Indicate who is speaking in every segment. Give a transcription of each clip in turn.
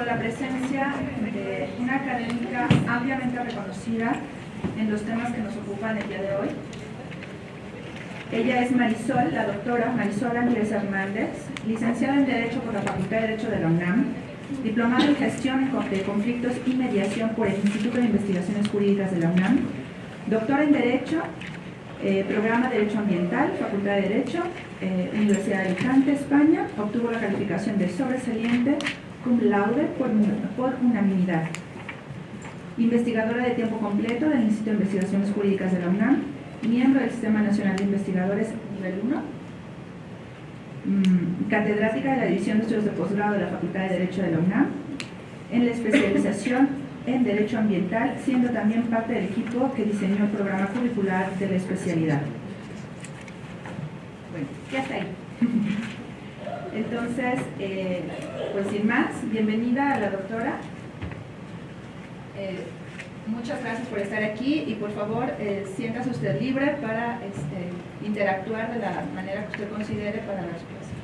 Speaker 1: con la presencia de una académica ampliamente reconocida en los temas que nos ocupan el día de hoy. Ella es Marisol, la doctora Marisol Andrés Hernández, licenciada en Derecho por la Facultad de Derecho de la UNAM, diplomada en Gestión de Conflictos y Mediación por el Instituto de Investigaciones Jurídicas de la UNAM, doctora en Derecho, eh, programa Derecho Ambiental, Facultad de Derecho, eh, Universidad de Alicante, España, obtuvo la calificación de sobresaliente cum laude por, unanimidad. Investigadora de tiempo completo del Instituto de Investigaciones Jurídicas de la UNAM, miembro del Sistema Nacional de Investigadores nivel 1, mm, catedrática de la División de Estudios de Posgrado de la Facultad de Derecho de la UNAM, en la especialización en Derecho Ambiental, siendo también parte del equipo que diseñó el programa curricular de la especialidad. Bueno, ya está ahí. Entonces, eh, pues sin más, bienvenida a la doctora. Eh, muchas gracias por estar aquí y por favor eh, siéntase usted libre para este, interactuar de la manera que usted considere para la respuesta.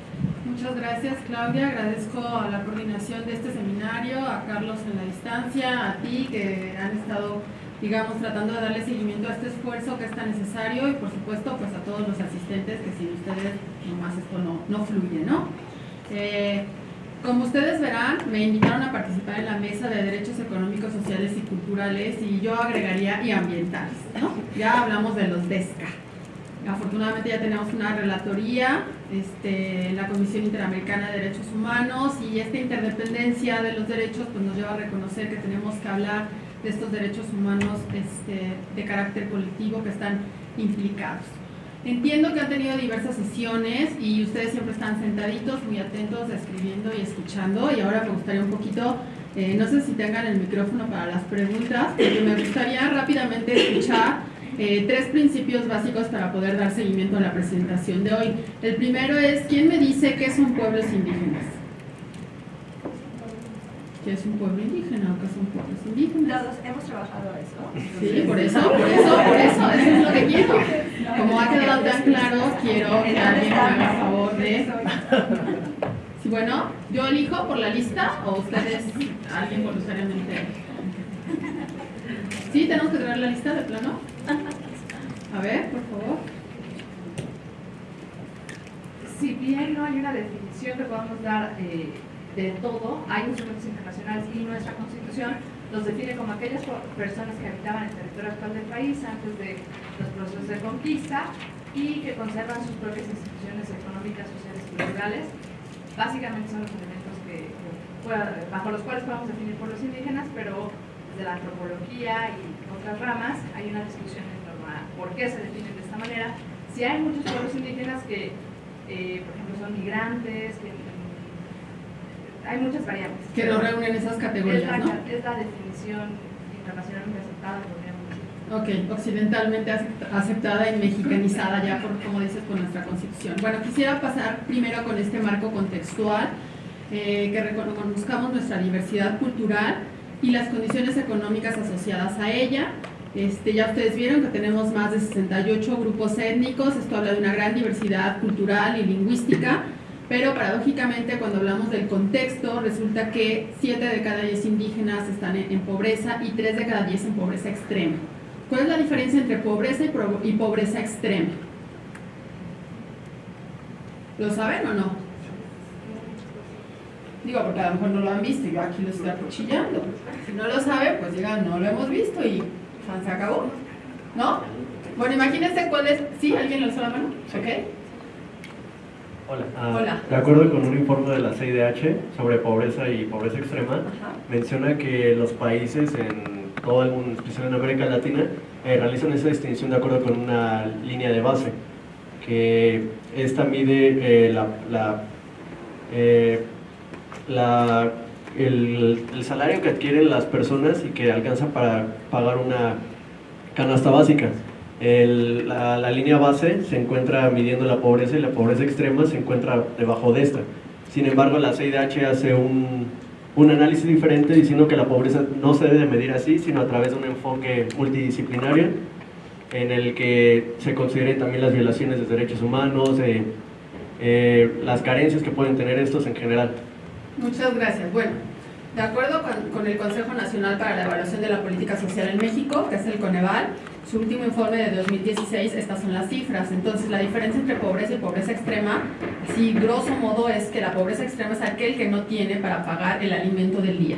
Speaker 2: Muchas gracias Claudia, agradezco a la coordinación de este seminario, a Carlos en la distancia, a ti que han estado digamos, tratando de darle seguimiento a este esfuerzo que es tan necesario y por supuesto pues a todos los asistentes que sin ustedes nomás esto no, no fluye, ¿no? Eh, como ustedes verán, me invitaron a participar en la mesa de derechos económicos, sociales y culturales y yo agregaría y ambientales, ¿no? Ya hablamos de los DESCA. Afortunadamente ya tenemos una relatoría este, en la Comisión Interamericana de Derechos Humanos y esta interdependencia de los derechos pues, nos lleva a reconocer que tenemos que hablar de estos derechos humanos este, de carácter colectivo que están implicados. Entiendo que han tenido diversas sesiones y ustedes siempre están sentaditos, muy atentos, escribiendo y escuchando y ahora me gustaría un poquito, eh, no sé si tengan el micrófono para las preguntas, pero me gustaría rápidamente escuchar eh, tres principios básicos para poder dar seguimiento a la presentación de hoy. El primero es, ¿quién me dice qué son pueblos indígenas? ¿Qué es un pueblo indígena o qué son pueblos indígenas?
Speaker 1: Todos hemos trabajado eso.
Speaker 2: Sí, por eso, por eso, por eso, eso es lo que quiero. Como ha quedado tan claro, quiero que alguien me haga favor de... Sí, bueno, yo elijo por la lista o ustedes, alguien voluntariamente. ¿Sí? ¿Tenemos que traer la lista de plano? A ver, por favor.
Speaker 3: Si bien no hay una definición que podamos dar eh, de todo, hay instrumentos internacionales y nuestra Constitución los define como aquellas personas que habitaban el territorio actual del país antes de los procesos de conquista y que conservan sus propias instituciones económicas, sociales y culturales. Básicamente son los elementos que, bajo los cuales podemos definir pueblos indígenas, pero de la antropología y otras ramas hay una discusión en torno a por qué se definen de esta manera. Si hay muchos pueblos indígenas que, eh, por ejemplo, son migrantes, que hay muchas variables.
Speaker 2: Que no reúnen esas categorías,
Speaker 3: es la,
Speaker 2: ¿no?
Speaker 3: Es la definición internacionalmente aceptada, podríamos decir.
Speaker 2: Ok, occidentalmente aceptada y mexicanizada ya, por, como dices, con nuestra constitución. Bueno, quisiera pasar primero con este marco contextual, eh, que reconozcamos nuestra diversidad cultural y las condiciones económicas asociadas a ella. Este, ya ustedes vieron que tenemos más de 68 grupos étnicos, esto habla de una gran diversidad cultural y lingüística, pero paradójicamente cuando hablamos del contexto resulta que 7 de cada 10 indígenas están en, pobreza y 3 de cada 10 en pobreza extrema. ¿Cuál es la diferencia entre pobreza y, pobreza extrema? ¿Lo saben o no? Digo, porque a lo mejor no lo han visto y yo aquí lo estoy acuchillando. Si no lo saben, pues digan, no lo hemos visto y se acabó. ¿No? Bueno, imagínense cuál es... ¿Sí? ¿Alguien lo alzó la mano? ¿Ok?
Speaker 4: Hola. Ah, de acuerdo con un informe de la CIDH sobre pobreza y pobreza extrema, menciona que los países en toda, especialmente en América Latina, eh, realizan esa distinción de acuerdo con una línea de base, que esta mide eh, la, eh, la, el, el salario que adquieren las personas y que alcanza para pagar una canasta básica la, línea base se encuentra midiendo la pobreza y la pobreza extrema se encuentra debajo de esta. Sin embargo, la CIDH hace un, un análisis diferente diciendo que la pobreza no se debe medir así, sino a través de un enfoque multidisciplinario en el que se consideren también las violaciones de derechos humanos, eh, eh, las carencias que pueden tener estos en general.
Speaker 2: Muchas gracias. Bueno, De acuerdo con, el Consejo Nacional para la Evaluación de la Política Social en México, que es el Coneval, su último informe de 2016, estas son las cifras. Entonces, la diferencia entre pobreza y pobreza extrema, así grosso modo, es que la pobreza extrema es aquel que no tiene para pagar el alimento del día.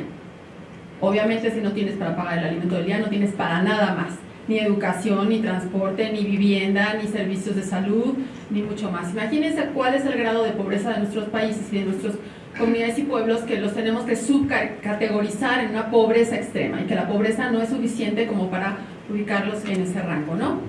Speaker 2: Obviamente, si no tienes para pagar el alimento del día, no tienes para nada más. Ni educación, ni transporte, ni vivienda, ni servicios de salud, ni mucho más. Imagínense cuál es el grado de pobreza de nuestros países y de nuestros comunidades y pueblos que los tenemos que subcategorizar en una pobreza extrema y que la pobreza no es suficiente como para ubicarlos en ese rango, ¿no?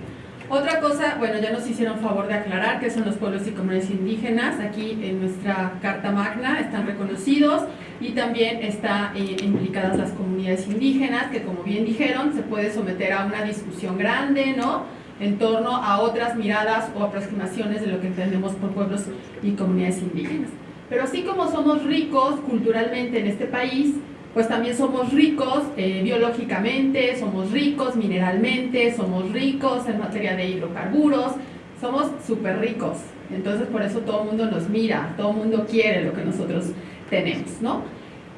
Speaker 2: Otra cosa, bueno, ya nos hicieron favor de aclarar que son los pueblos y comunidades indígenas, aquí en nuestra Carta Magna están reconocidos y también están eh, implicadas las comunidades indígenas, que como bien dijeron, se puede someter a una discusión grande, ¿no?, en torno a otras miradas o aproximaciones de lo que entendemos por pueblos y comunidades indígenas. Pero así como somos ricos culturalmente en este país, pues también somos ricos eh, biológicamente, somos ricos mineralmente, somos ricos en materia de hidrocarburos, somos súper ricos. Entonces por eso todo el mundo nos mira, todo el mundo quiere lo que nosotros tenemos, ¿no?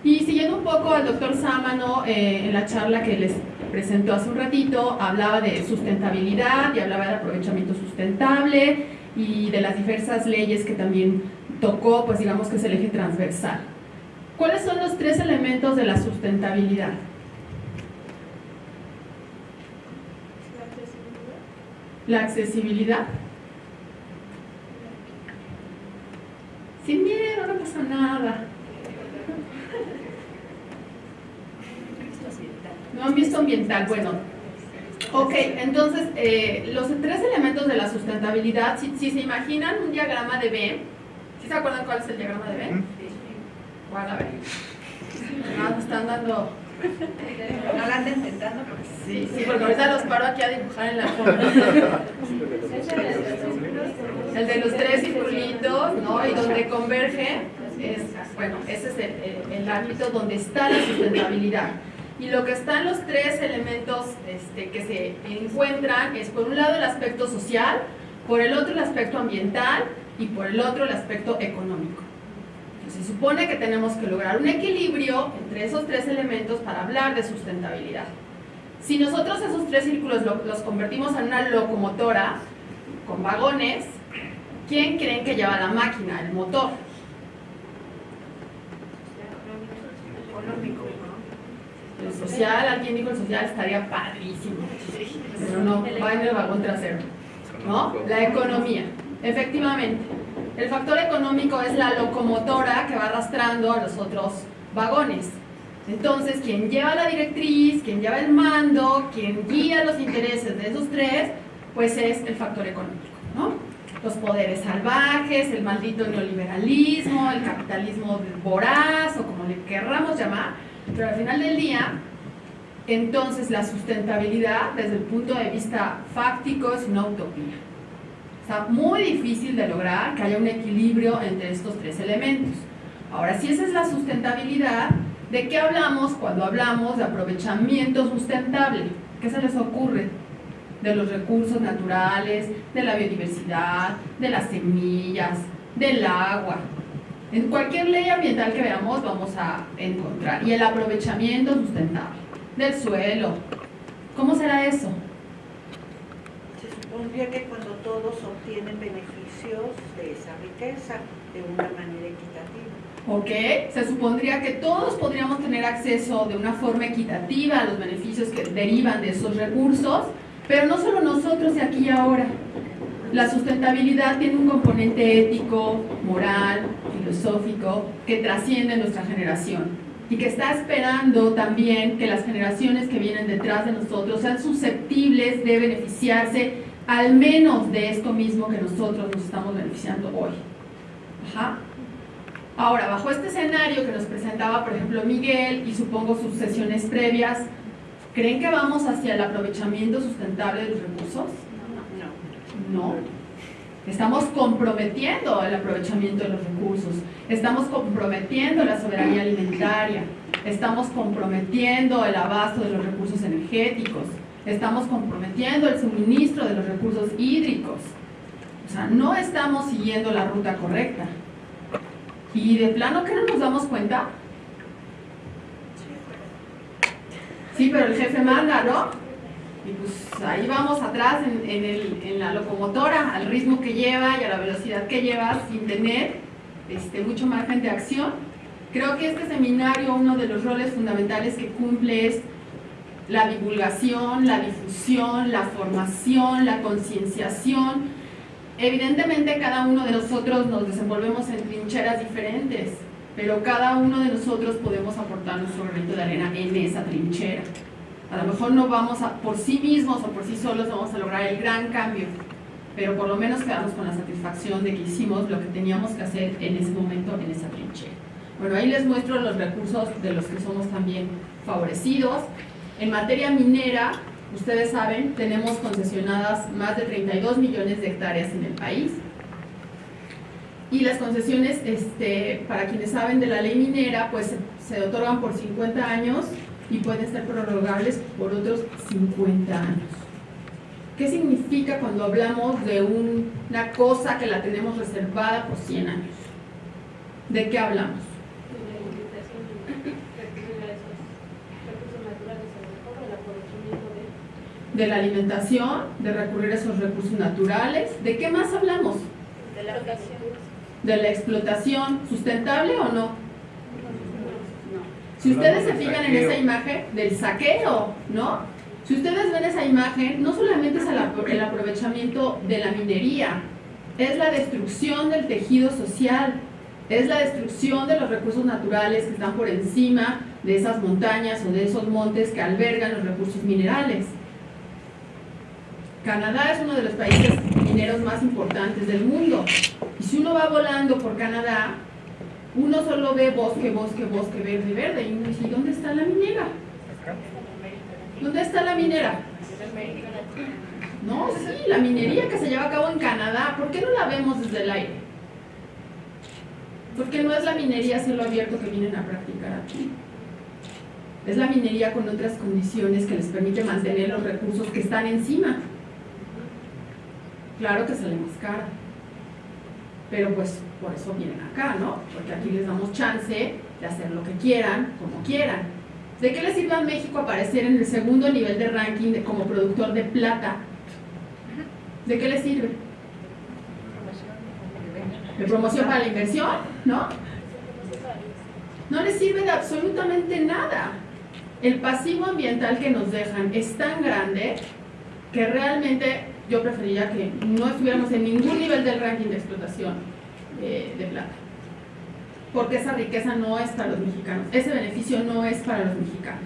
Speaker 2: Y siguiendo un poco al doctor Sámano, eh, en la charla que les presentó hace un ratito, hablaba de sustentabilidad y hablaba de aprovechamiento sustentable y de las diversas leyes que también tocó, pues digamos que es el eje transversal. ¿Cuáles son los tres elementos de la sustentabilidad? La accesibilidad. Sin miedo, no pasa nada. No han visto ambiental. Bueno, ok, entonces eh, los tres elementos de la sustentabilidad, si, si se imaginan un diagrama de B, ¿Sí se acuerdan cuál es el diagrama de Venn? ¿Cuál? A ver. Ah, están dando...
Speaker 1: No la anden intentando porque...
Speaker 2: Sí, sí, porque ahorita los paro aquí a dibujar en la foto. El de los tres circulitos, ¿no? Y donde converge, es, bueno, ese es el, el, ámbito donde está la sustentabilidad. Y lo que están los tres elementos este, que se encuentran es por un lado el aspecto social, por el otro el aspecto ambiental y por el otro el aspecto económico. Se supone que tenemos que lograr un equilibrio entre esos tres elementos para hablar de sustentabilidad. Si nosotros esos tres círculos los convertimos en una locomotora con vagones, ¿quién creen que lleva la máquina, el motor? El social, alguien dijo el social, estaría padrísimo. Pero no, va en el vagón trasero. ¿No? La economía. Efectivamente, el factor económico es la locomotora que va arrastrando a los otros vagones. Entonces, quien lleva la directriz, quien lleva el mando, quien guía los intereses de esos tres, pues es el factor económico, ¿no? Los poderes salvajes, el maldito neoliberalismo, el capitalismo voraz, o como le querramos llamar, pero al final del día, entonces la sustentabilidad desde el punto de vista fáctico es una utopía. Está muy difícil de lograr que haya un equilibrio entre estos tres elementos. Ahora, si esa es la sustentabilidad, ¿de qué hablamos cuando hablamos de aprovechamiento sustentable? ¿Qué se les ocurre? De los recursos naturales, de la biodiversidad, de las semillas, del agua. En cualquier ley ambiental que veamos vamos a encontrar. Y el aprovechamiento sustentable del suelo. ¿Cómo será eso?
Speaker 5: Supondría que cuando todos obtienen beneficios de esa riqueza de una manera equitativa.
Speaker 2: Ok, se supondría que todos podríamos tener acceso de una forma equitativa a los beneficios que derivan de esos recursos, pero no solo nosotros de aquí y ahora. La sustentabilidad tiene un componente ético, moral, filosófico, que trasciende nuestra generación y que está esperando también que las generaciones que vienen detrás de nosotros sean susceptibles de beneficiarse al menos de esto mismo que nosotros nos estamos beneficiando hoy. Ahora, bajo este escenario que nos presentaba, por ejemplo, Miguel y supongo sus sesiones previas, ¿creen que vamos hacia el aprovechamiento sustentable de los recursos? No. No. Estamos comprometiendo el aprovechamiento de los recursos, estamos comprometiendo la soberanía alimentaria, estamos comprometiendo el abasto de los recursos energéticos, estamos comprometiendo el suministro de los recursos hídricos. O sea, no estamos siguiendo la ruta correcta. Y de plano, ¿qué no nos damos cuenta? Sí, pero el jefe manda, ¿no? Y pues ahí vamos atrás en, en, la locomotora, al ritmo que lleva y a la velocidad que lleva sin tener este, mucho margen de acción. Creo que este seminario, uno de los roles fundamentales que cumple es la divulgación, la difusión, la formación, la concienciación. Evidentemente cada uno de nosotros nos desenvolvemos en trincheras diferentes, pero cada uno de nosotros podemos aportar nuestro granito de arena en esa trinchera. A lo mejor no vamos por sí mismos o por sí solos vamos a lograr el gran cambio, pero por lo menos quedamos con la satisfacción de que hicimos lo que teníamos que hacer en ese momento en esa trinchera. Bueno, ahí les muestro los recursos de los que somos también favorecidos. En materia minera, ustedes saben, tenemos concesionadas más de 32 millones de hectáreas en el país. Y las concesiones, este, para quienes saben de la ley minera, pues se otorgan por 50 años y pueden ser prorrogables por otros 50 años. ¿Qué significa cuando hablamos de una cosa que la tenemos reservada por 100 años? ¿De qué hablamos? De la alimentación, de recurrir a esos recursos naturales. ¿De qué más hablamos?
Speaker 6: De la explotación.
Speaker 2: ¿De la explotación sustentable o no? Si ustedes se fijan en esa imagen del saqueo, ¿no? Si ustedes ven esa imagen, no solamente es el aprovechamiento de la minería, es la destrucción del tejido social, es la destrucción de los recursos naturales que están por encima de esas montañas o de esos montes que albergan los recursos minerales. Canadá es uno de los países mineros más importantes del mundo. Y si uno va volando por Canadá, uno solo ve bosque, bosque, bosque, verde, verde. Y uno dice, ¿dónde está la minera? ¿Dónde está la minera? No, sí, la minería que se lleva a cabo en Canadá. ¿Por qué no la vemos desde el aire? Porque no es la minería a cielo abierto que vienen a practicar aquí. Es la minería con otras condiciones que les permite mantener los recursos que están encima claro que sale más cara. Pero pues por eso vienen acá, ¿no? Porque aquí les damos chance de hacer lo que quieran, como quieran. ¿De qué le sirve a México aparecer en el segundo nivel de ranking como productor de plata? ¿De qué le sirve? ¿De promoción para la inversión? ¿No? No le sirve de absolutamente nada. El pasivo ambiental que nos dejan es tan grande que realmente yo preferiría que no estuviéramos en ningún nivel del ranking de explotación eh, de plata. Porque esa riqueza no es para los mexicanos, ese beneficio no es para los mexicanos.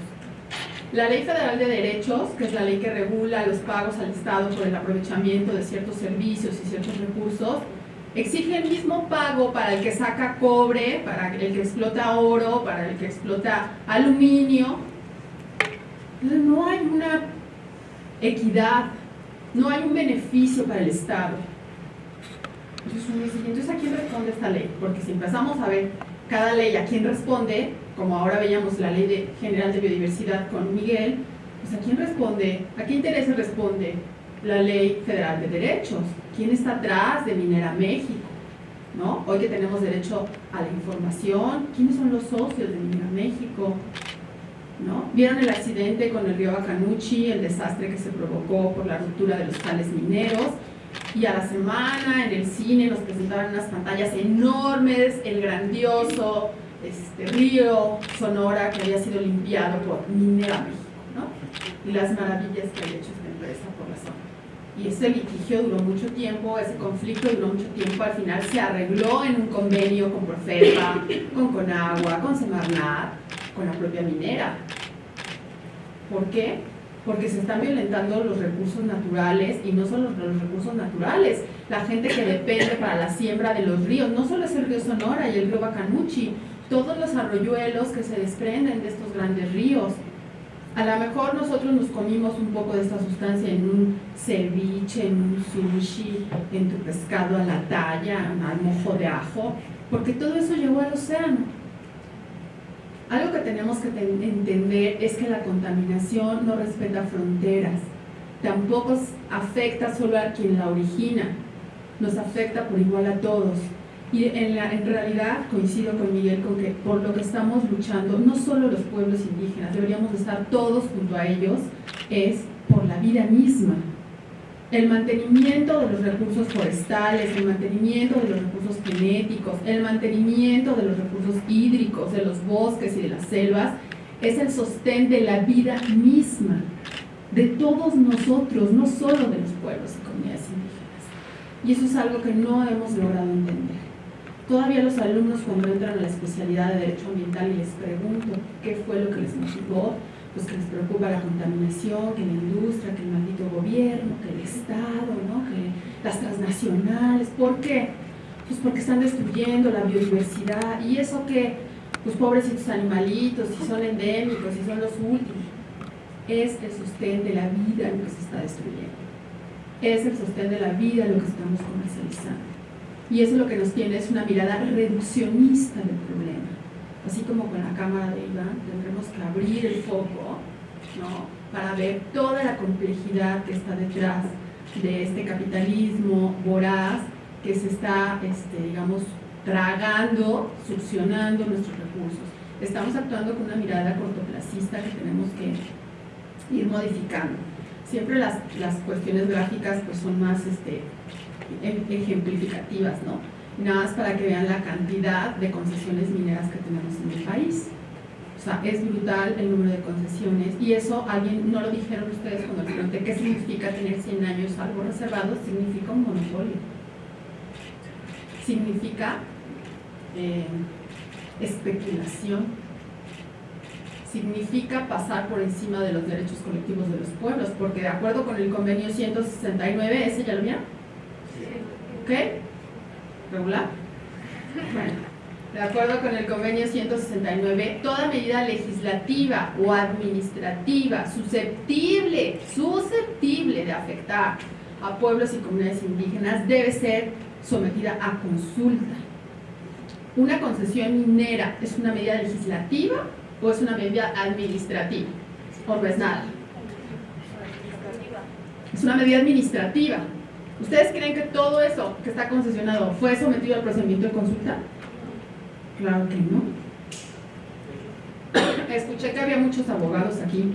Speaker 2: La Ley Federal de Derechos, que es la ley que regula los pagos al Estado por el aprovechamiento de ciertos servicios y ciertos recursos, exige el mismo pago para el que saca cobre, para el que explota oro, para el que explota aluminio. No hay una equidad no hay un beneficio para el Estado. Entonces ¿a quién responde esta ley? Porque si empezamos a ver cada ley a quién responde, como ahora veíamos la ley de, general de biodiversidad con Miguel, pues ¿a quién responde? ¿A qué intereses responde la ley federal de derechos? ¿Quién está atrás de Minera México? ¿No? Hoy que tenemos derecho a la información, ¿quiénes son los socios de Minera México? Vieron el accidente con el río Bacanuchi, el desastre que se provocó por la ruptura de los tales mineros, y a la semana en el cine nos presentaban unas pantallas enormes, el grandioso este, río Sonora que había sido limpiado por Minera México, ¿no? y las maravillas que había hecho esta empresa por la zona. Y ese litigio duró mucho tiempo, ese conflicto duró mucho tiempo, al final se arregló en un convenio con Profepa, con Conagua, con Semarnat, con la propia minera. ¿Por qué? Porque se están violentando los recursos naturales y no solo los recursos naturales, la gente que depende para la siembra de los ríos, no solo es el río Sonora y el río Bacanuchi, todos los arroyuelos que se desprenden de estos grandes ríos. A lo mejor nosotros nos comimos un poco de esta sustancia en un ceviche, en un sushi, en tu pescado a la talla, al mojo de ajo, porque todo eso llegó al océano. Algo que tenemos que entender es que la contaminación no respeta fronteras, tampoco afecta solo a quien la origina, nos afecta por igual a todos. Y en, realidad coincido con Miguel con que por lo que estamos luchando, no solo los pueblos indígenas, deberíamos estar todos junto a ellos, es por la vida misma. El mantenimiento de los recursos forestales, el mantenimiento de los recursos genéticos, el mantenimiento de los recursos hídricos, de los bosques y de las selvas, es el sostén de la vida misma, de todos nosotros, no solo de los pueblos y comunidades indígenas. Y eso es algo que no hemos logrado entender. Todavía los alumnos cuando entran a la especialidad de Derecho Ambiental y les pregunto qué fue lo que les motivó, pues que les preocupa la contaminación, que la industria, que el maldito gobierno, que el Estado, ¿no? que las transnacionales. ¿Por qué? Pues porque están destruyendo la biodiversidad y eso que, pues pobrecitos animalitos, si son endémicos, si son los últimos, es el sostén de la vida lo que se está destruyendo. Es el sostén de la vida lo que estamos comercializando. Y eso lo que nos tiene es una mirada reduccionista del problema. Así como con la cámara de Iván, tendremos que abrir el foco ¿no? para ver toda la complejidad que está detrás de este capitalismo voraz que se está, este, digamos, tragando, succionando nuestros recursos. Estamos actuando con una mirada cortoplacista que tenemos que ir modificando. Siempre las, las cuestiones gráficas pues, son más este, Em, ejemplificativas, ¿no? Nada más para que vean la cantidad de concesiones mineras que tenemos en el país. O sea, es brutal el número de concesiones y eso alguien, no lo dijeron ustedes cuando les pregunté qué significa tener 100 años algo reservado, significa un monopolio. Significa eh, especulación. Significa pasar por encima de los derechos colectivos de los pueblos, porque de acuerdo con el convenio 169, ¿ese ya lo vieron? ¿Ok? ¿Regular? Bueno, de acuerdo con el convenio 169, toda medida legislativa o administrativa susceptible, susceptible de afectar a pueblos y comunidades indígenas debe ser sometida a consulta. ¿Una concesión minera es una medida legislativa o es una medida administrativa? ¿O no es nada? Es una medida administrativa. ¿Ustedes creen que todo eso que está concesionado fue sometido al procedimiento de consulta? Claro que no. Escuché que había muchos abogados aquí,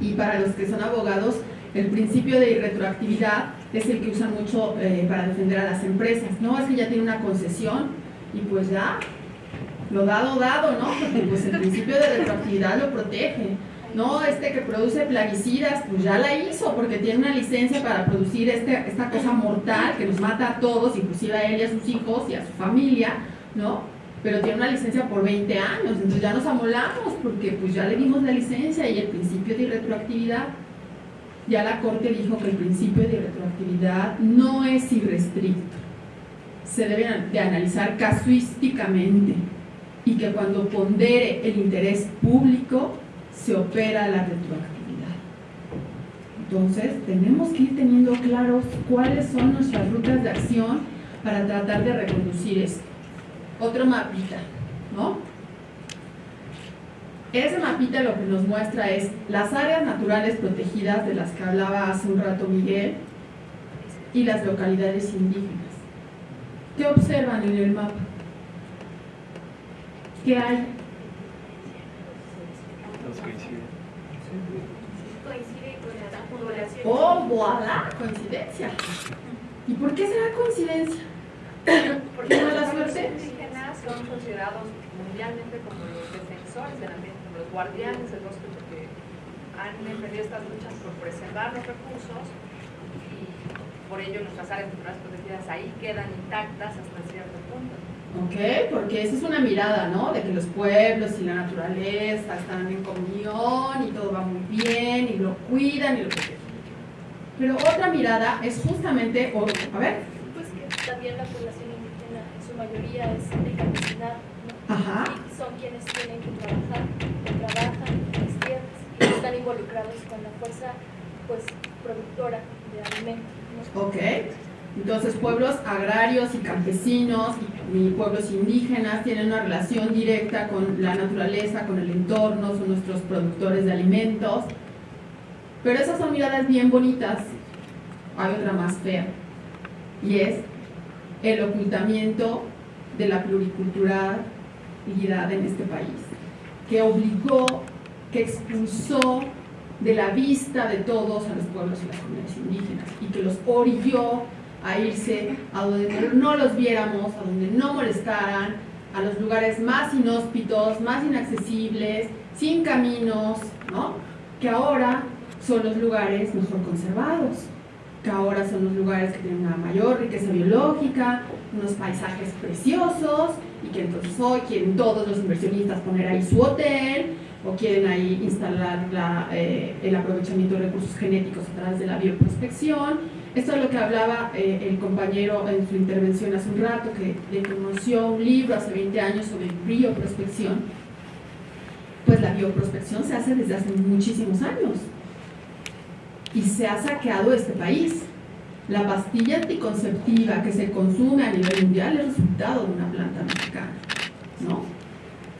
Speaker 2: y para los que son abogados, el principio de irretroactividad es el que usan mucho eh, para defender a las empresas. No, es que ya tiene una concesión y pues ya, lo dado, dado, ¿no? Porque pues el principio de retroactividad lo protege no, este que produce plaguicidas, pues ya la hizo porque tiene una licencia para producir este, esta cosa mortal que nos mata a todos, inclusive a él y a sus hijos y a su familia, ¿no? Pero tiene una licencia por 20 años, entonces ya nos amolamos porque pues ya le dimos la licencia y el principio de retroactividad. Ya la Corte dijo que el principio de retroactividad no es irrestricto, se debe de analizar casuísticamente y que cuando pondere el interés público se opera la retroactividad. Entonces, tenemos que ir teniendo claros cuáles son nuestras rutas de acción para tratar de reconducir esto. Otro mapita, ¿no? Ese mapita lo que nos muestra es las áreas naturales protegidas de las que hablaba hace un rato Miguel y las localidades indígenas. ¿Qué observan en el mapa? ¿Qué hay Oh, voilà, coincidencia. ¿Y por qué será coincidencia?
Speaker 3: Porque los suerte? indígenas son considerados mundialmente como los defensores del ambiente, como los guardianes del bosque, porque han emprendido estas luchas por preservar los recursos y por ello nuestras áreas naturales protegidas ahí quedan intactas hasta cierto punto.
Speaker 2: ¿Ok? Porque esa es una mirada, ¿no? De que los pueblos y la naturaleza están en comunión y todo va muy bien y lo cuidan y lo protegen. Pero otra mirada es justamente, a ver.
Speaker 6: Pues que también la población indígena en su mayoría es de campesinado, ¿no?
Speaker 2: Ajá.
Speaker 6: Y son quienes tienen que trabajar, trabajan en las tierras y están involucrados con la fuerza pues productora de alimentos. ¿no?
Speaker 2: Ok. Entonces, pueblos agrarios y campesinos y, pueblos indígenas tienen una relación directa con la naturaleza, con el entorno, son nuestros productores de alimentos. Pero esas son miradas bien bonitas. Hay otra más fea. Y es el ocultamiento de la pluriculturalidad en este país, que obligó, que expulsó de la vista de todos a los pueblos y las comunidades indígenas y que los orilló a irse a donde no los viéramos, a donde no molestaran, a los lugares más inhóspitos, más inaccesibles, sin caminos, ¿no? que ahora son los lugares mejor conservados, que ahora son los lugares que tienen una mayor riqueza biológica, unos paisajes preciosos, y que entonces hoy quieren todos los inversionistas poner ahí su hotel, o quieren ahí instalar eh, el aprovechamiento de recursos genéticos a través de la bioprospección. Esto es lo que hablaba eh, el compañero en su intervención hace un rato, que le conoció un libro hace 20 años sobre bioprospección. Pues la bioprospección se hace desde hace muchísimos años y se ha saqueado este país. La pastilla anticonceptiva que se consume a nivel mundial es resultado de una planta mexicana, ¿no?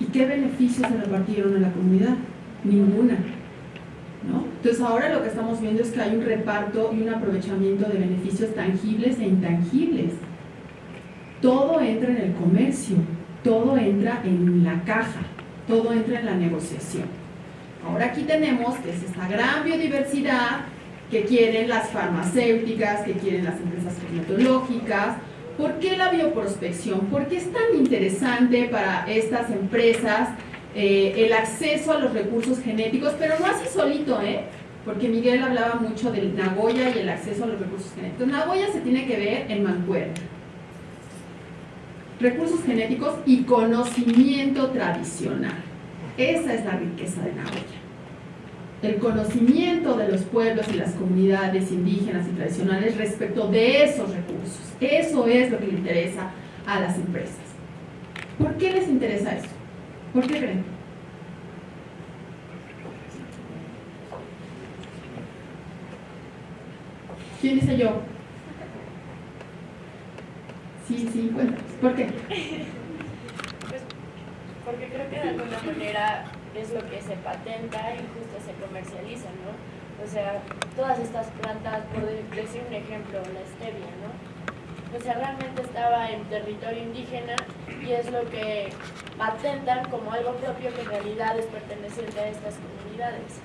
Speaker 2: ¿Y qué beneficios se repartieron a la comunidad? Ninguna. ¿no? Entonces ahora lo que estamos viendo es que hay un reparto y un aprovechamiento de beneficios tangibles e intangibles. Todo entra en el comercio, todo entra en la caja, todo entra en la negociación. Ahora aquí tenemos que es esta gran biodiversidad que quieren las farmacéuticas, que quieren las empresas cosmetológicas, ¿Por qué la bioprospección? ¿Por qué es tan interesante para estas empresas eh, el acceso a los recursos genéticos? Pero no así solito, ¿eh? Porque Miguel hablaba mucho del Nagoya y el acceso a los recursos genéticos. Nagoya se tiene que ver en mancuerna. Recursos genéticos y conocimiento tradicional. Esa es la riqueza de Nagoya el conocimiento de los pueblos y las comunidades indígenas y tradicionales respecto de esos recursos. Eso es lo que le interesa a las empresas. ¿Por qué les interesa eso? ¿Por qué creen? ¿Quién dice yo? Sí, sí, bueno, ¿por qué?
Speaker 6: Pues porque creo que de alguna manera es lo que se patenta y justo se comercializa, ¿no? O sea, todas estas plantas, por decir un ejemplo, la stevia, ¿no? O sea, realmente estaba en territorio indígena y es lo que patentan como algo propio que en realidad es perteneciente a estas comunidades.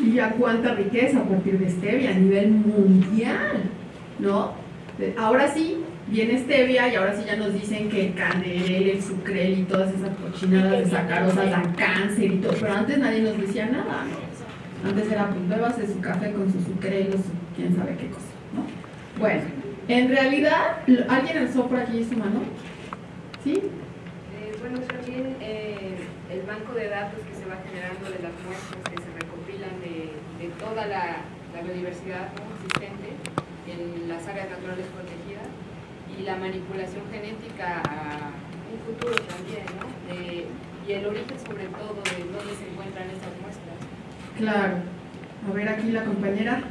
Speaker 2: Y a cuánta riqueza a partir de stevia a nivel mundial, ¿no? Ahora sí, viene stevia y ahora sí ya nos dicen que el canel, el sucrel y todas esas cochinadas de sacarosas dan cáncer y todo, pero antes nadie nos decía nada, ¿no? Antes era pues de su café con su sucrel o su quién sabe qué cosa, ¿no? Bueno, en realidad, ¿alguien alzó por aquí su mano? ¿Sí?
Speaker 7: Eh, bueno, también eh, el banco de datos que se va generando de las muestras que se recopilan de, de toda la, la biodiversidad existente en las áreas naturales protegidas y la manipulación genética a un futuro también, ¿no? y el origen sobre todo de dónde se encuentran estas muestras.
Speaker 2: Claro. A ver aquí la compañera.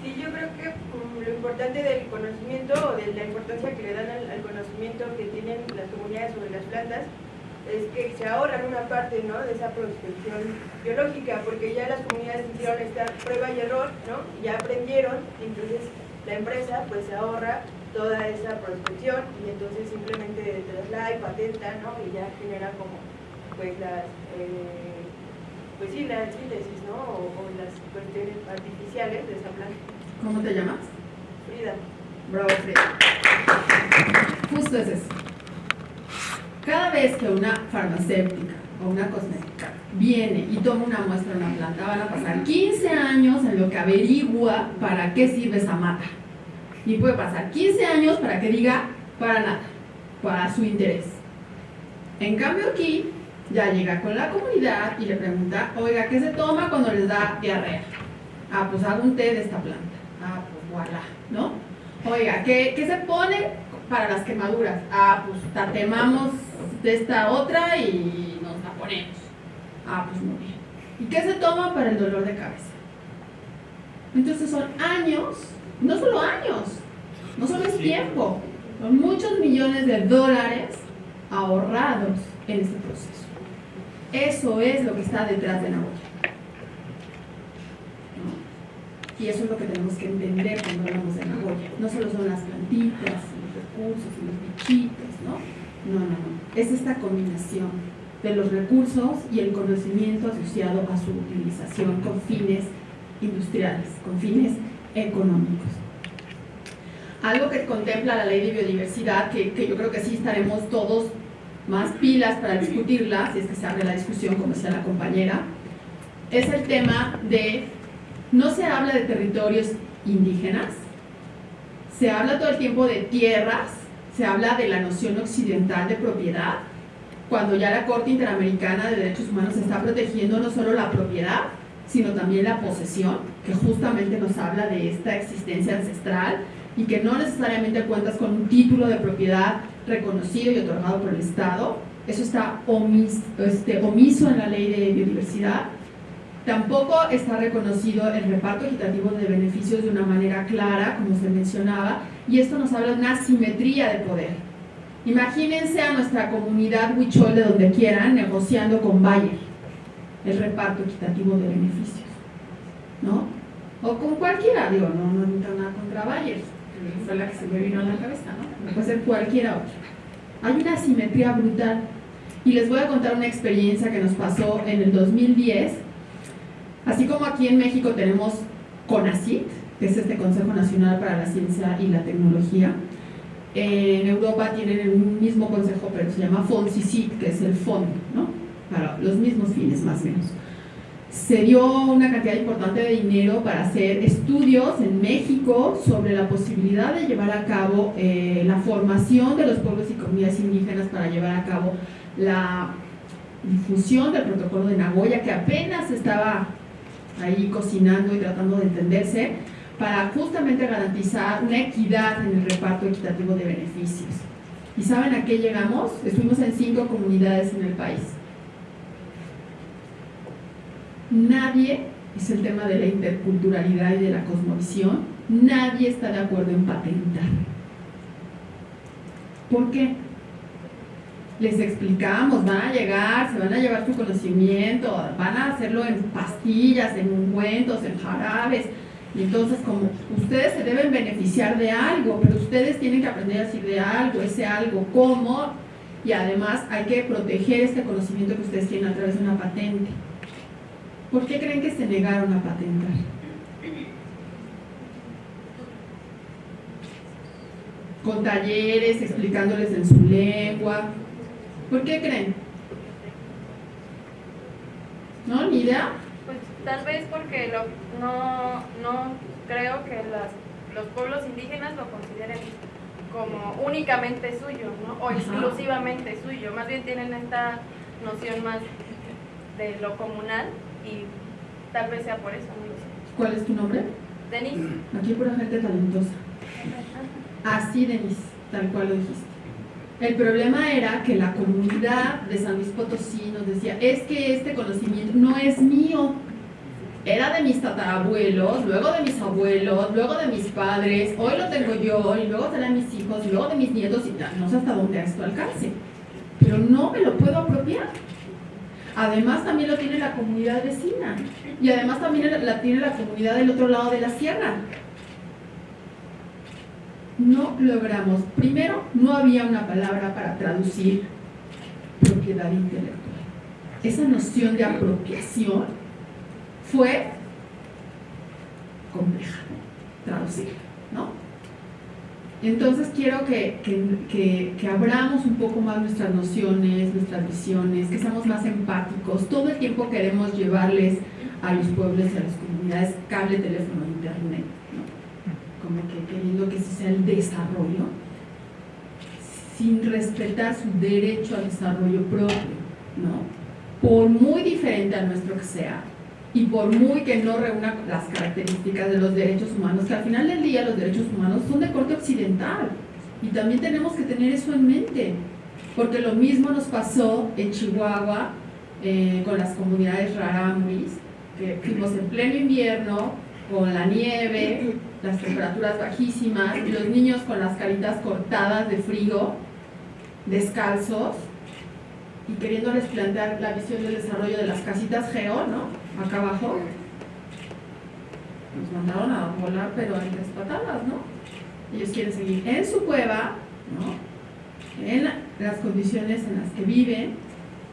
Speaker 8: Sí, yo creo que lo importante del conocimiento o de la importancia que le dan al, conocimiento que tienen las comunidades sobre las plantas es que se ahorran una parte ¿no? de esa prospección biológica, porque ya las comunidades hicieron esta prueba y error, ¿no? ya aprendieron, entonces la empresa pues se ahorra toda esa prospección y entonces simplemente traslada y patenta, ¿no? Y ya genera como, pues las, eh, pues sí, síntesis, ¿no? O, las cuestiones artificiales de esa planta.
Speaker 2: ¿Cómo te llamas?
Speaker 8: Frida.
Speaker 2: Bravo, Frida. Justo es eso. Cada vez que una farmacéutica o una cosmética viene y toma una muestra de una planta, van a pasar 15 años en lo que averigua para qué sirve esa mata y puede pasar 15 años para que diga para nada, para su interés. En cambio aquí ya llega con la comunidad y le pregunta, oiga, ¿qué se toma cuando les da diarrea? Ah, pues hago un té de esta planta. Ah, pues voilà, ¿no? Oiga, ¿qué, ¿qué, se pone para las quemaduras? Ah, pues tatemamos de esta otra y nos la ponemos. Ah, pues muy bien. ¿Y qué se toma para el dolor de cabeza? Entonces son años no solo años, no solo es tiempo, son muchos millones de dólares ahorrados en este proceso. Eso es lo que está detrás de la olla. Y eso es lo que tenemos que entender cuando hablamos de Nagoya. No solo son las plantitas, recursos y los bichitos, ¿no? No, no, no. Es esta combinación de los recursos y el conocimiento asociado a su utilización con fines industriales, con fines económicos. Algo que contempla la ley de biodiversidad, que, que yo creo que sí estaremos todos más pilas para discutirla, si es que se abre la discusión, como decía la compañera, es el tema de, no se habla de territorios indígenas, se habla todo el tiempo de tierras, se habla de la noción occidental de propiedad, cuando ya la Corte Interamericana de Derechos Humanos está protegiendo no solo la propiedad, sino también la posesión, que justamente nos habla de esta existencia ancestral y que no necesariamente cuentas con un título de propiedad reconocido y otorgado por el Estado. Eso está este, omiso en la ley de biodiversidad. Tampoco está reconocido el reparto equitativo de beneficios de una manera clara, como se mencionaba, y esto nos habla de una asimetría de poder. Imagínense a nuestra comunidad huichol de donde quieran negociando con Bayer el reparto equitativo de beneficios, ¿no? O con cualquiera, digo, no, no nada contra Bayer, fue la que se me vino a la cabeza, ¿no? Puede ser cualquiera otra. Hay una asimetría brutal. Y les voy a contar una experiencia que nos pasó en el 2010. Así como aquí en México tenemos CONACYT, que es este Consejo Nacional para la Ciencia y la Tecnología, en Europa tienen un mismo consejo, pero se llama FONCICIT, que es el fondo, ¿no? Para los mismos fines, más o menos se dio una cantidad importante de dinero para hacer estudios en México sobre la posibilidad de llevar a cabo eh, la formación de los pueblos y comunidades indígenas para llevar a cabo la difusión del protocolo de Nagoya que apenas estaba ahí cocinando y tratando de entenderse para justamente garantizar una equidad en el reparto equitativo de beneficios. ¿Y saben a qué llegamos? Estuvimos en cinco comunidades en el país Nadie, es el tema de la interculturalidad y de la cosmovisión, nadie está de acuerdo en patentar. ¿Por qué? Les explicamos, van a llegar, se van a llevar su conocimiento, van a hacerlo en pastillas, en ungüentos, en jarabes, y entonces como ustedes se deben beneficiar de algo, pero ustedes tienen que aprender a decir de algo, ese algo, cómo, y además hay que proteger este conocimiento que ustedes tienen a través de una patente. ¿Por qué creen que se negaron a patentar? Con talleres, explicándoles en su lengua. ¿Por qué creen? ¿No? ¿Ni idea?
Speaker 9: Pues tal vez porque no, no creo que los pueblos indígenas lo consideren como únicamente suyo, ¿no? O exclusivamente suyo. Más bien tienen esta noción más de lo comunal y tal vez sea por eso.
Speaker 2: ¿Cuál es tu nombre?
Speaker 9: Denise.
Speaker 2: Aquí hay pura gente talentosa. Así, Denise, tal cual lo dijiste. El problema era que la comunidad de San Luis Potosí nos decía, es que este conocimiento no es mío, era de mis tatarabuelos, luego de mis abuelos, luego de mis padres, hoy lo tengo yo, y luego será mis hijos, y luego de mis nietos, y no sé hasta dónde esto alcance. Pero no me lo puedo apropiar. Además también lo tiene la comunidad vecina y además también la tiene la comunidad del otro lado de la sierra. No logramos, primero, no había una palabra para traducir propiedad intelectual. Esa noción de apropiación fue compleja traducir, ¿no? Entonces quiero que, que, abramos un poco más nuestras nociones, nuestras visiones, que seamos más empáticos. Todo el tiempo queremos llevarles a los pueblos y a las comunidades cable, teléfono, internet, como que queriendo que ese sea el desarrollo, sin respetar su derecho al desarrollo propio, ¿no? por muy diferente a nuestro que sea, y por muy que no reúna las características de los derechos humanos, que al final del día los derechos humanos son de corte occidental y también tenemos que tener eso en mente, porque lo mismo nos pasó en Chihuahua eh, con las comunidades rarámuris, que fuimos en pleno invierno, con la nieve, las temperaturas bajísimas, y los niños con las caritas cortadas de frío, descalzos, y queriéndoles plantear la visión del desarrollo de las casitas geo, ¿no? Acá abajo, nos mandaron a volar, pero en tres patadas, ¿no? Ellos quieren seguir en su cueva, ¿no? en las condiciones en las que viven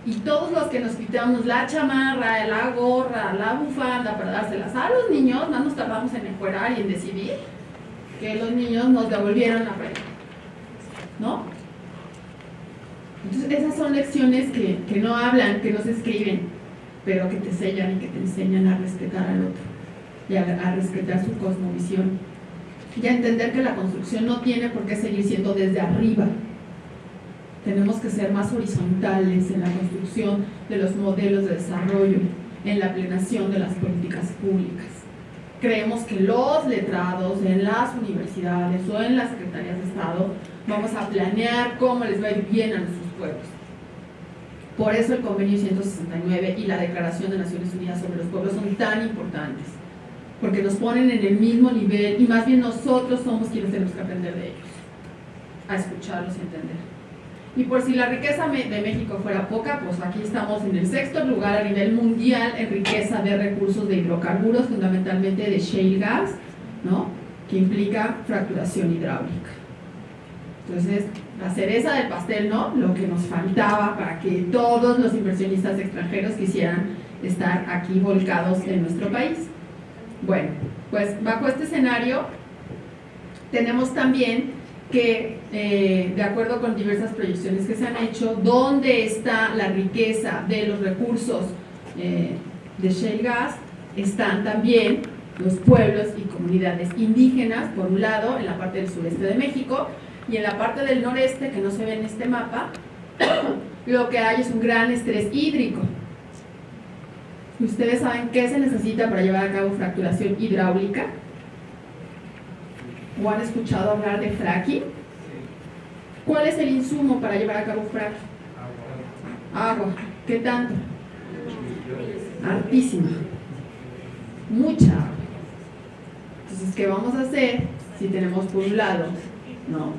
Speaker 2: y todos los que nos quitamos la chamarra, la gorra, la bufanda para dárselas a los niños, no nos tardamos en encuerar y en decidir que los niños nos devolvieran la prenda. ¿No? Entonces esas son lecciones que, que no hablan, que no se escriben, pero que te sellan y que te enseñan a respetar al otro y a, respetar su cosmovisión y a entender que la construcción no tiene por qué seguir siendo desde arriba, tenemos que ser más horizontales en la construcción de los modelos de desarrollo, en la plenación de las políticas públicas. Creemos que los letrados en las universidades o en las secretarías de Estado vamos a planear cómo les va a ir bien a nuestros pueblos. Por eso el convenio 169 y la Declaración de Naciones Unidas sobre los Pueblos son tan importantes, porque nos ponen en el mismo nivel y más bien nosotros somos quienes tenemos que aprender de ellos, a escucharlos y entender. Y por si la riqueza de México fuera poca, pues aquí estamos en el sexto lugar a nivel mundial en riqueza de recursos de hidrocarburos, fundamentalmente de shale gas, ¿no? que implica fracturación hidráulica. Entonces, la cereza del pastel, ¿no? Lo que nos faltaba para que todos los inversionistas extranjeros quisieran estar aquí volcados en nuestro país. Bueno, pues bajo este escenario tenemos también que eh, de acuerdo con diversas proyecciones que se han hecho, dónde está la riqueza de los recursos eh, de shale gas, están también los pueblos y comunidades indígenas, por un lado, en la parte del sureste de México, y en la parte del noreste, que no se ve en este mapa, lo que hay es un gran estrés hídrico. ¿Ustedes saben qué se necesita para llevar a cabo fracturación hidráulica? ¿O han escuchado hablar de fracking? ¿Cuál es el insumo para llevar a cabo fracking? Agua. ¿Qué tanto? Hartísima. Mucha agua. Entonces, ¿qué vamos a hacer si tenemos por un lado ¿no?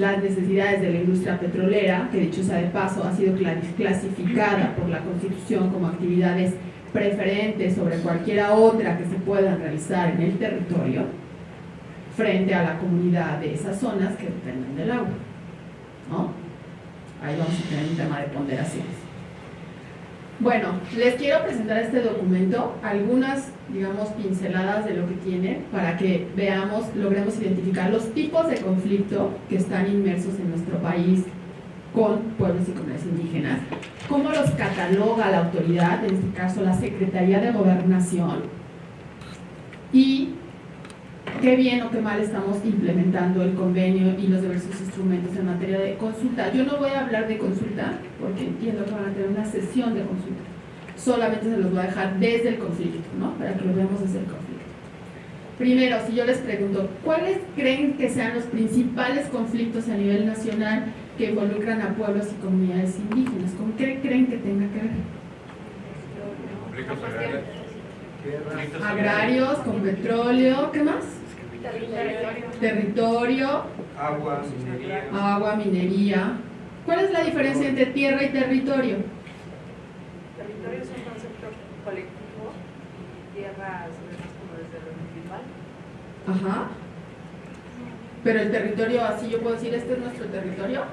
Speaker 2: Las necesidades de la industria petrolera, que dicho sea de paso ha sido clasificada por la Constitución como actividades preferentes sobre cualquiera otra que se pueda realizar en el territorio? frente a la comunidad de esas zonas que dependen del agua. ¿no? Ahí vamos a tener un tema de ponderaciones. Bueno, les quiero presentar este documento, algunas, digamos, pinceladas de lo que tiene para que veamos, logremos identificar los tipos de conflicto que están inmersos en nuestro país con pueblos y comunidades indígenas, cómo los cataloga la autoridad, en este caso la Secretaría de Gobernación, y qué bien o qué mal estamos implementando el convenio y los diversos instrumentos en materia de consulta. Yo no voy a hablar de consulta porque entiendo que van a tener una sesión de consulta. Solamente se los voy a dejar desde el conflicto, ¿no? Para que lo veamos desde el conflicto. Primero, si yo les pregunto, ¿cuáles creen que sean los principales conflictos a nivel nacional que involucran a pueblos y comunidades indígenas? ¿Con qué creen que tenga que ver? Agrarios, con petróleo, ¿qué más? Territorio.
Speaker 10: Agua, minería.
Speaker 2: Agua, minería. ¿Cuál es la diferencia entre tierra y territorio?
Speaker 3: Territorio es un concepto colectivo y tierra se ve más como desde lo individual.
Speaker 2: Ajá. Pero el territorio, así yo puedo decir, este es nuestro territorio.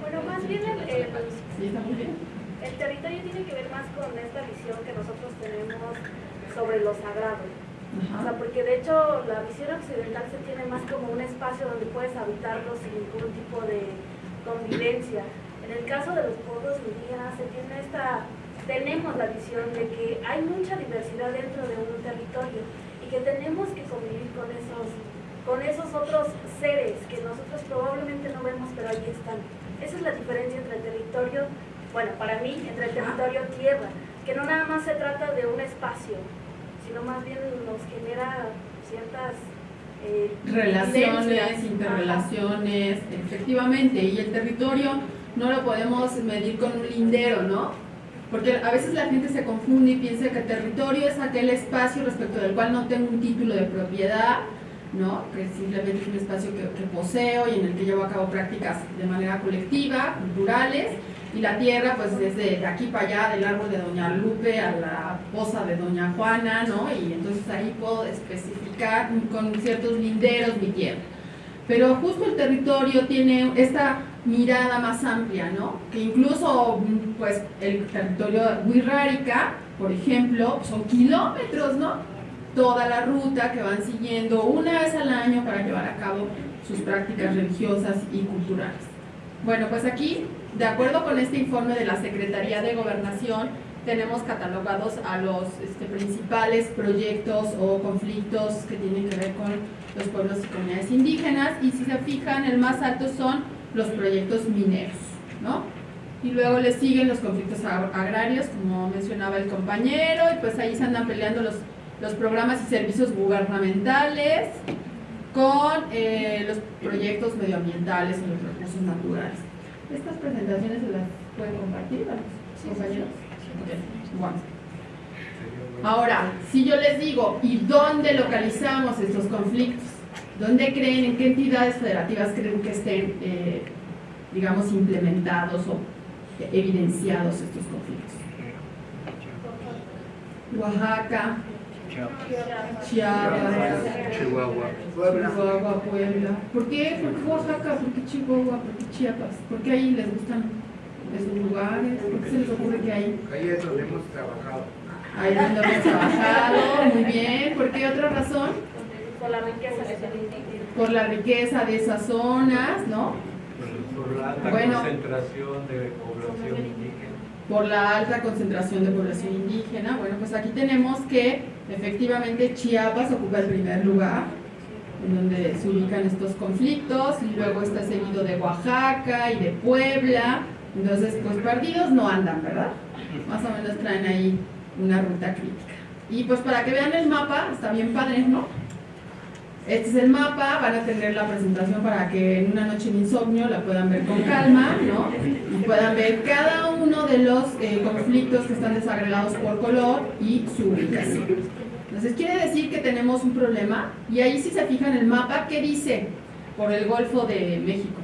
Speaker 11: Bueno, más bien el, el, el territorio tiene que ver más con esta visión que nosotros tenemos sobre lo sagrado. O sea, porque de hecho la visión occidental se tiene más como un espacio donde puedes habitarlo sin ningún tipo de convivencia. En el caso de los pueblos indígenas se tiene esta, tenemos la visión de que hay mucha diversidad dentro de un territorio y que tenemos que convivir con esos, con esos otros seres que nosotros probablemente no vemos, pero ahí están. Esa es la diferencia entre el territorio, bueno, para mí, entre el territorio tierra, que no nada más se trata de un espacio, sino más bien nos genera ciertas eh,
Speaker 2: relaciones, interrelaciones, efectivamente, y el territorio no lo podemos medir con un lindero, ¿no? Porque a veces la gente se confunde y piensa que territorio es aquel espacio respecto del cual no tengo un título de propiedad, ¿no? que simplemente es un espacio que, que poseo y en el que llevo a cabo prácticas de manera colectiva, culturales, y la tierra pues desde aquí para allá del árbol de Doña Lupe a la poza de Doña Juana, ¿no? Y entonces ahí puedo especificar con ciertos linderos mi tierra. pero justo el territorio tiene esta mirada más amplia, ¿no? Que incluso, pues, el territorio de Huirrárica, por ejemplo, son kilómetros, ¿no? Toda la ruta que van siguiendo una vez al año para llevar a cabo sus prácticas religiosas y culturales. Bueno, pues aquí, de acuerdo con este informe de la Secretaría de Gobernación, tenemos catalogados a los este, principales proyectos o conflictos que tienen que ver con los pueblos y comunidades indígenas y si se fijan, el más alto son los proyectos mineros, ¿no? Y luego le siguen los conflictos agrarios, como mencionaba el compañero, y pues ahí se andan peleando los, los programas y servicios gubernamentales con eh, los proyectos medioambientales y los recursos naturales. Estas presentaciones se las pueden compartir compañeros. Bueno. Ahora, si yo les digo, ¿y dónde localizamos estos conflictos? ¿Dónde creen, en qué entidades federativas creen que estén, eh, digamos, implementados o evidenciados estos conflictos? Oaxaca, Chiapas, Chihuahua, Chihuahua, Puebla. ¿Por qué? ¿Por qué Oaxaca? ¿Por qué Chihuahua? ¿Por qué Chiapas? ¿Por qué ahí les gustan esos lugares? ¿Por qué se les ocurre que ahí?
Speaker 10: Ahí es donde hemos trabajado.
Speaker 2: Ahí es donde hemos trabajado, muy bien. ¿Por qué otra razón?
Speaker 11: Por la riqueza de esas
Speaker 2: Por la riqueza de esas zonas, ¿no?
Speaker 10: Por la alta concentración de población indígena.
Speaker 2: Por la alta concentración de población indígena. Bueno, pues aquí tenemos que efectivamente Chiapas ocupa el primer lugar en donde se ubican estos conflictos y luego está seguido de Oaxaca y de Puebla. Entonces, pues perdidos no andan, ¿verdad? Más o menos traen ahí una ruta crítica. Y pues para que vean el mapa, está bien padre, ¿no? Este es el mapa, van a tener la presentación para que en una noche de insomnio la puedan ver con calma, ¿no? Y puedan ver cada uno de los eh, conflictos que están desagregados por color y su ubicación. Entonces quiere decir que tenemos un problema y ahí si se fijan el mapa, ¿qué dice? Por el Golfo de México.